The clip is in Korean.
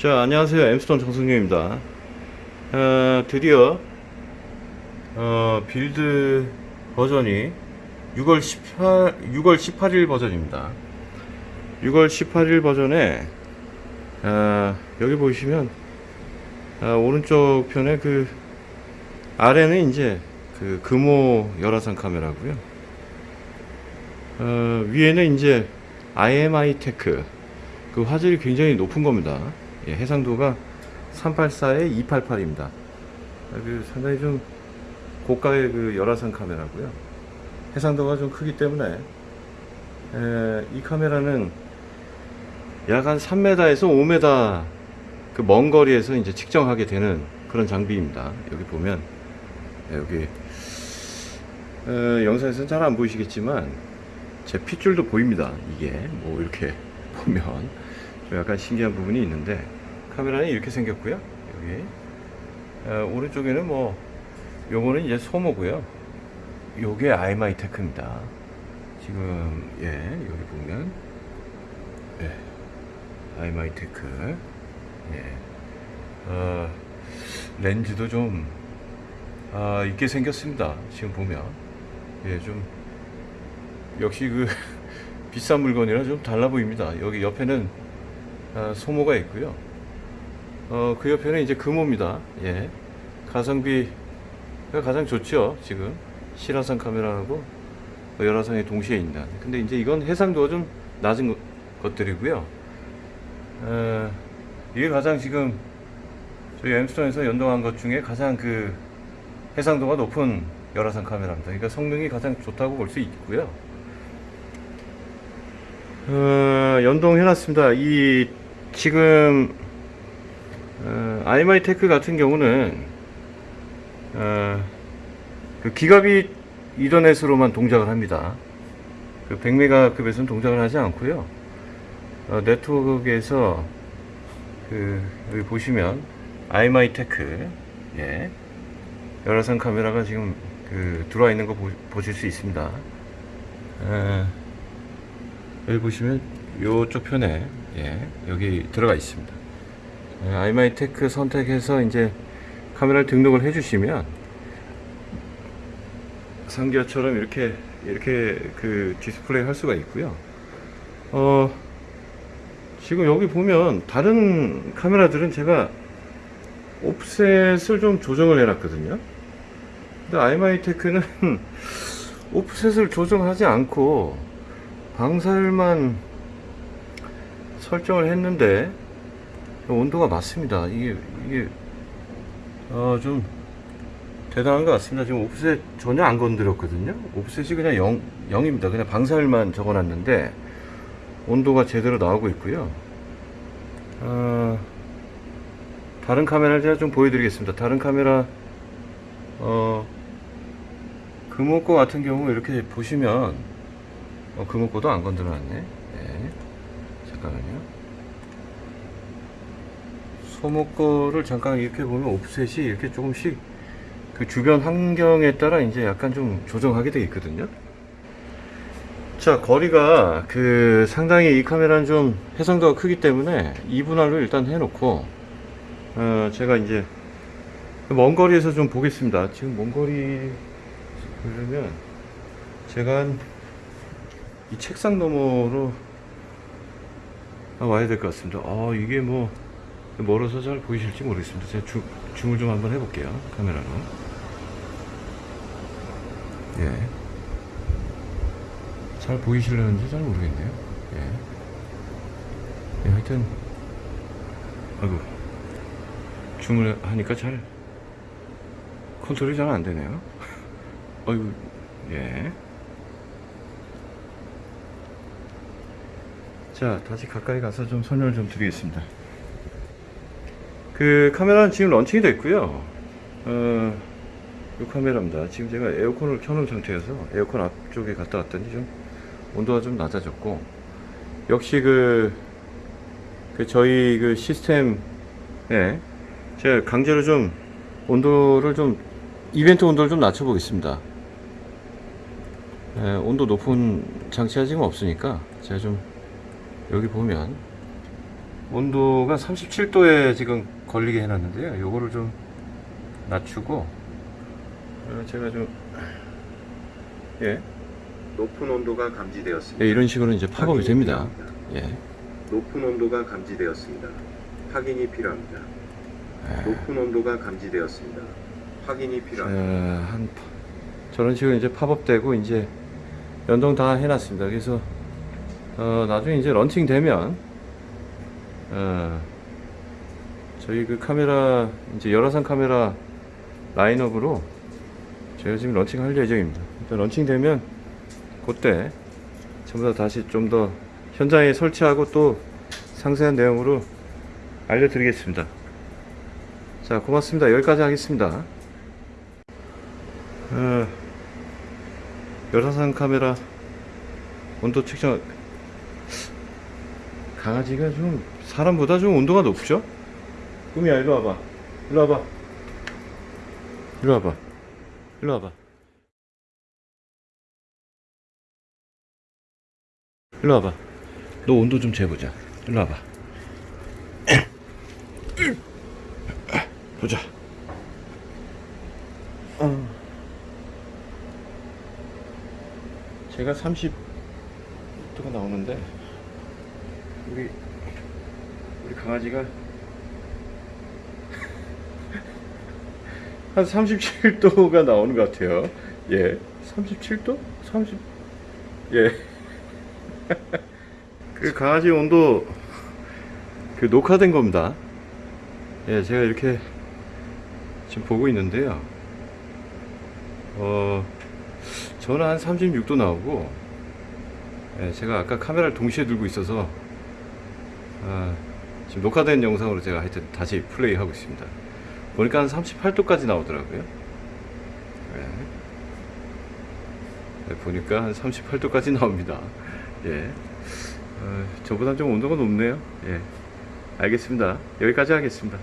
자 안녕하세요. 엠스톤 정승용입니다. 어, 드디어 어, build 버전이 6월 18 6월 18일 버전입니다. 6월 18일 버전에 어, 여기 보시면 어, 오른쪽 편에 그 아래는 이제 그 금호 열화상 카메라고요. 어, 위에는 이제 IMI 테크. 그 화질이 굉장히 높은 겁니다. 예, 해상도가 384에 288입니다. 그 상당히 좀 고가의 그 열화상 카메라고요. 해상도가 좀 크기 때문에 에, 이 카메라는 약 한 3m에서 5m 그 먼 거리에서 이제 측정하게 되는 그런 장비입니다. 여기 보면 예, 여기 어, 영상에서는 잘 안 보이시겠지만 제 핏줄도 보입니다. 이게 뭐 이렇게 보면 좀 약간 신기한 부분이 있는데 카메라는 이렇게 생겼고요. 여기 어, 오른쪽에는 뭐 요거는 이제 소모고요. 요게 아이마이 테크입니다. 지금 예 여기 보면 예 아이마이 테크 예 어, 렌즈도 좀 아, 있게 생겼습니다. 지금 보면 예좀 역시 그 비싼 물건이라 좀 달라 보입니다. 여기 옆에는 아, 소모가 있고요. 어, 그 옆에는 이제 금호입니다. 예. 가성비가 가장 좋죠. 지금 실화상 카메라하고 열화상이 동시에 있는. 근데 이제 이건 해상도가 좀 낮은 것- 것들이고요. 어, 이게 가장 지금 저희 엠스톤에서 연동한 것 중에 가장 그 해상도가 높은 열화상 카메라입니다. 그러니까 성능이 가장 좋다고 볼 수 있고요. 어, 연동해놨습니다. 이 지금 어, 아이마이 테크 같은 경우는 어, 그 gigabit Ethernet으로만 동작을 합니다. 그 100메가급에서는 동작을 하지 않고요. 어, 네트워크에서 그 여기 보시면 아이마이 테크 예 열화상 카메라가 지금 그 들어와 있는 거 보, 보실 수 있습니다. 에, 여기 보시면 요쪽 편에 예, 여기 들어가 있습니다. 예, 아이마이 테크 선택해서 이제 카메라를 등록을 해주시면 상기와처럼 이렇게 이렇게 그 디스플레이 할 수가 있고요. 어 지금 여기 보면 다른 카메라들은 제가 offset을 좀 조정을 해놨거든요. 근데 아이마이 테크는 offset을 조정하지 않고 방사율만 설정을 했는데 온도가 맞습니다. 이게 이게 어, 좀 대단한 것 같습니다. 지금 옵셋 전혀 안 건드렸거든요. 옵셋이 그냥 0, 0입니다. 그냥 방사율만 적어놨는데 온도가 제대로 나오고 있고요. 어, 다른 카메라를 제가 좀 보여드리겠습니다. 다른 카메라 어, 금호거 같은 경우 이렇게 보시면 어, 금호거도 안 건드려놨네. 네. 잠깐만요. 소모 거를 잠깐 이렇게 보면 옵셋이 이렇게 조금씩 그 주변 환경에 따라 이제 약간 좀 조정하게 되어 있거든요. 자, 거리가 그 상당히 이 카메라는 좀 해상도가 크기 때문에 2분할로 일단 해놓고 어, 제가 이제 먼 거리에서 좀 보겠습니다. 지금 먼 거리 보려면 제가 한이 책상 너머로 와야 될 것 같습니다. 아, 이게 뭐 멀어서 잘 보이실지 모르겠습니다. 제가 줌, 줌을 좀 한번 해볼게요. 카메라로. 예. 잘 보이실려는지 잘 모르겠네요. 예. 예, 하여튼, 아이고, 줌을 하니까 잘 컨트롤이 잘 안 되네요. 아이고, 예. 자, 다시 가까이 가서 좀 설명을 좀 드리겠습니다. 그 카메라는 지금 launching이 됐고요. 어, 이 카메라입니다. 지금 제가 에어컨을 켜놓은 상태여서 에어컨 앞쪽에 갔다 왔더니 좀 온도가 좀 낮아졌고 역시 그, 그 저희 그 시스템에 제가 강제로 좀 온도를 좀 이벤트 온도를 좀 낮춰 보겠습니다. 예, 온도 높은 장치가 지금 없으니까 제가 좀 여기 보면 온도가 37도에 지금 걸리게 해놨는데요. 요거를 좀 낮추고 어, 제가 좀 예, 높은 온도가 감지되었습니다. 예, 이런 식으로 이제 팝업이 됩니다. 필요합니다. 예. 높은 온도가 감지되었습니다. 확인이 필요합니다. 높은 온도가 감지되었습니다. 확인이 어, 필요합니다. 한 파- 저런 식으로 이제 팝업되고 이제 연동 다 해놨습니다. 그래서 어, 나중에 이제 런칭 되면 어, 저희 그 카메라 이제 열화상 카메라 라인업으로 제가 지금 launching할 예정입니다. 일단 런칭 되면 그때 전부 다 다시 좀 더 현장에 설치하고 또 상세한 내용으로 알려드리겠습니다. 자 고맙습니다. 여기까지 하겠습니다. 어, 열화상 카메라 온도 측정 강아지가 좀 사람보다 좀 온도가 높죠? 꿈이야 일로 와봐. 일로 와봐. 일로 와봐. 일로 와봐. 일로 와봐. 너 온도 좀 재보자. 일로 와봐. 보자. 어. 제가 30도가 나오는데 우리 우리 강아지가 한 37도가 나오는 것 같아요. 예, 37도? 30 예. 그 강아지 온도 그 녹화된 겁니다. 예, 제가 이렇게 지금 보고 있는데요. 어, 저는 한 36도 나오고, 예, 제가 아까 카메라를 동시에 들고 있어서, 아, 지금 녹화된 영상으로 제가 하여튼 다시 플레이 하고 있습니다. 보니까 한 38도까지 나오더라고요. 예. 네, 보니까 한 38도까지 나옵니다. 예. 어, 저보다 좀 온도가 높네요. 예. 알겠습니다. 여기까지 하겠습니다.